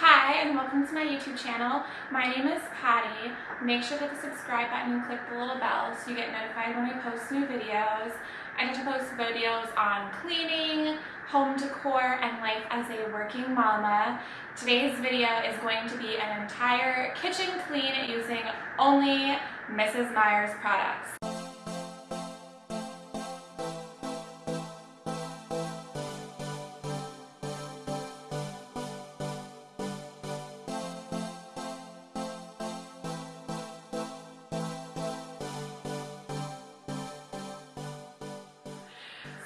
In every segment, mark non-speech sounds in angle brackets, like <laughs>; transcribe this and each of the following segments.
Hi and welcome to my YouTube channel. My name is Patty. Make sure to hit the subscribe button and click the little bell so you get notified when I post new videos. I get to post videos on cleaning, home decor, and life as a working mama. Today's video is going to be an entire kitchen clean using only Mrs. Meyer's products.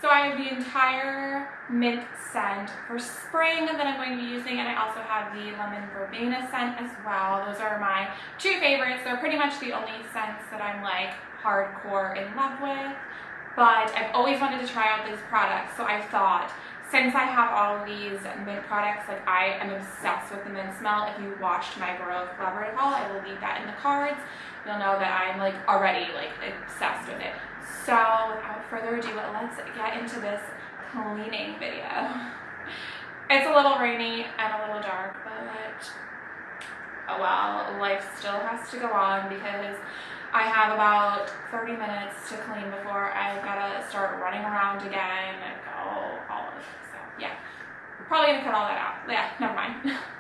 So I have the entire mint scent for spring that I'm going to be using and I also have the lemon verbena scent as well. Those are my two favorites. They're pretty much the only scents that I'm like hardcore in love with. But I've always wanted to try out these products so I thought since I have all of these mint products, like I am obsessed with the mint smell. If you watched my Grove collaborative haul, I will leave that in the cards. You'll know that I'm like already like obsessed with it. So without further ado, let's get into this cleaning video. It's a little rainy and a little dark, but oh well, life still has to go on because I have about 30 minutes to clean before I've got to start running around again and go all of it. So yeah, probably gonna cut all that out. Yeah, never mind. <laughs>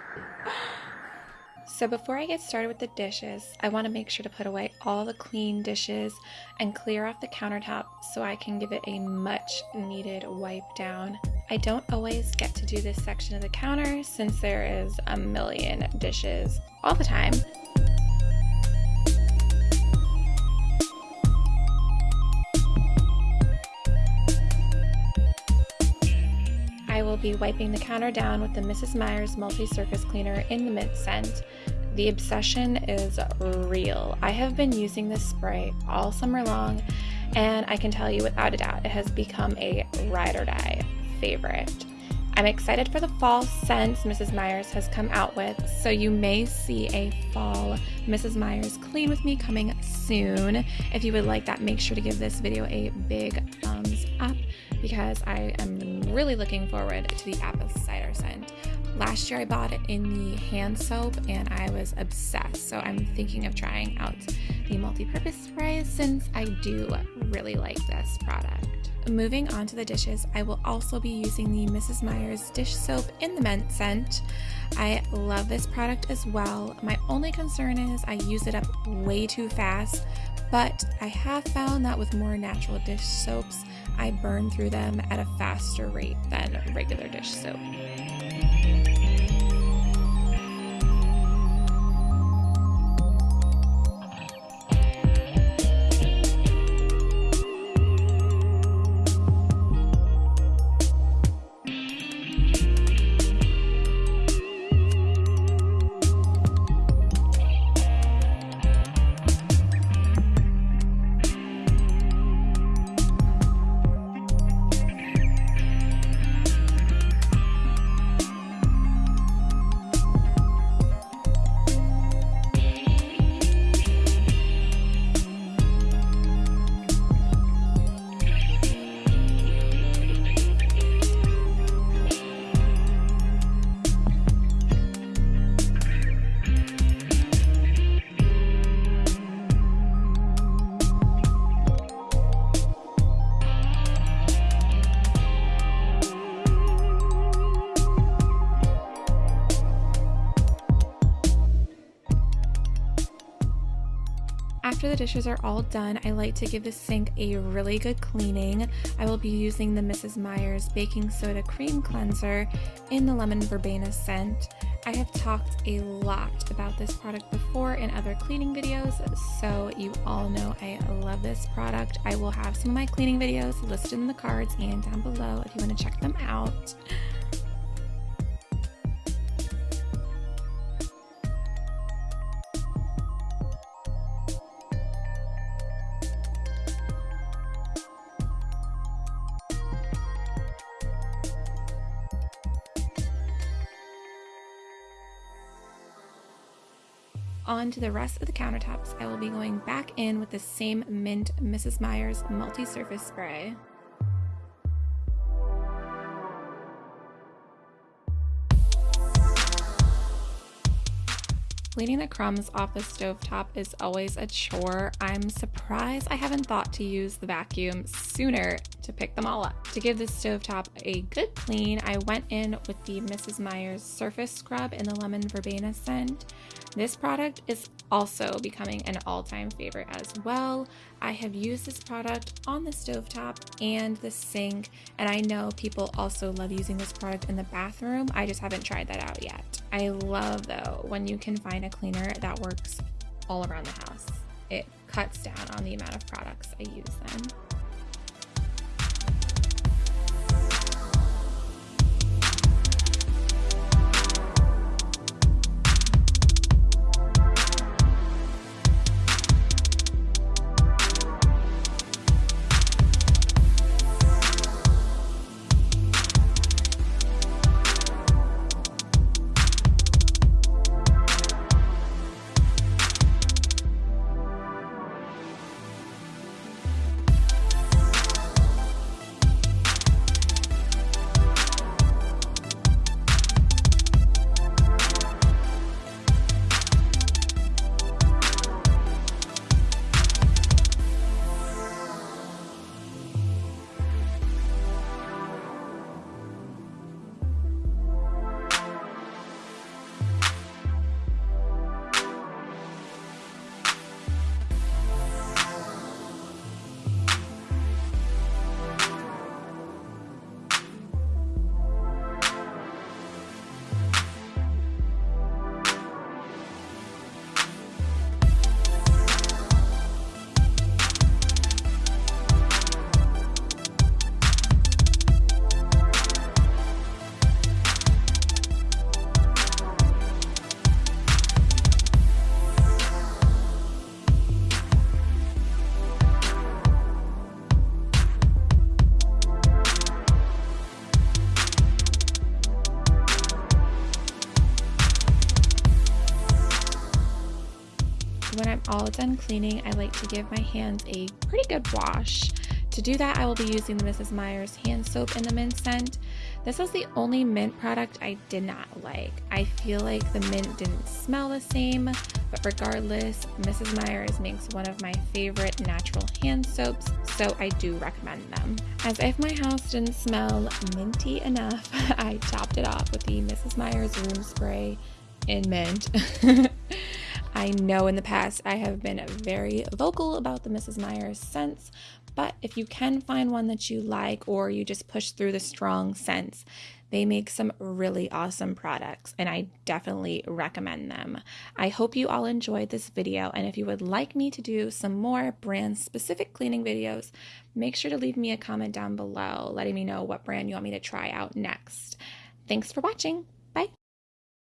So before I get started with the dishes, I want to make sure to put away all the clean dishes and clear off the countertop so I can give it a much needed wipe down. I don't always get to do this section of the counter since there is a million dishes all the time. Be wiping the counter down with the Mrs. Meyer's multi-surface cleaner in the mint scent. The obsession is real. I have been using this spray all summer long and I can tell you without a doubt it has become a ride or die favorite. I'm excited for the fall scents Mrs. Meyer's has come out with, so you may see a fall Mrs. Meyer's clean with me coming soon. If you would like that, make sure to give this video a big thumbs up because I am really looking forward to the apple cider scent. Last year I bought it in the hand soap and I was obsessed, so I'm thinking of trying out the multi-purpose spray since I do really like this product. Moving on to the dishes, I will also be using the Mrs. Meyer's dish soap in the mint scent. I love this product as well. My only concern is I use it up way too fast, but I have found that with more natural dish soaps, I burn through them at a faster rate than regular dish soap. After the dishes are all done, I like to give the sink a really good cleaning. I will be using the Mrs. Meyer's Baking Soda Cream Cleanser in the Lemon Verbena scent. I have talked a lot about this product before in other cleaning videos, so you all know I love this product. I will have some of my cleaning videos listed in the cards and down below if you want to check them out. On to the rest of the countertops, I will be going back in with the same Mint Mrs. Meyer's multi-surface spray. Cleaning the crumbs off the stovetop is always a chore. I'm surprised I haven't thought to use the vacuum sooner to pick them all up. To give the stovetop a good clean, I went in with the Mrs. Meyer's Surface Scrub in the Lemon Verbena scent. This product is also becoming an all-time favorite as well. I have used this product on the stovetop and the sink, and I know people also love using this product in the bathroom. I just haven't tried that out yet. I love though when you can find a cleaner that works all around the house. It cuts down on the amount of products I use then. When I'm all done cleaning, I like to give my hands a pretty good wash. To do that, I will be using the Mrs. Meyer's hand soap in the mint scent. This is the only mint product I did not like. I feel like the mint didn't smell the same, but regardless, Mrs. Meyer's makes one of my favorite natural hand soaps, so I do recommend them. As if my house didn't smell minty enough, <laughs> I topped it off with the Mrs. Meyer's room spray in mint. <laughs> I know in the past I have been very vocal about the Mrs. Meyer's scents, but if you can find one that you like or you just push through the strong scents, they make some really awesome products and I definitely recommend them. I hope you all enjoyed this video and if you would like me to do some more brand specific cleaning videos, make sure to leave me a comment down below letting me know what brand you want me to try out next. Thanks for watching. Bye.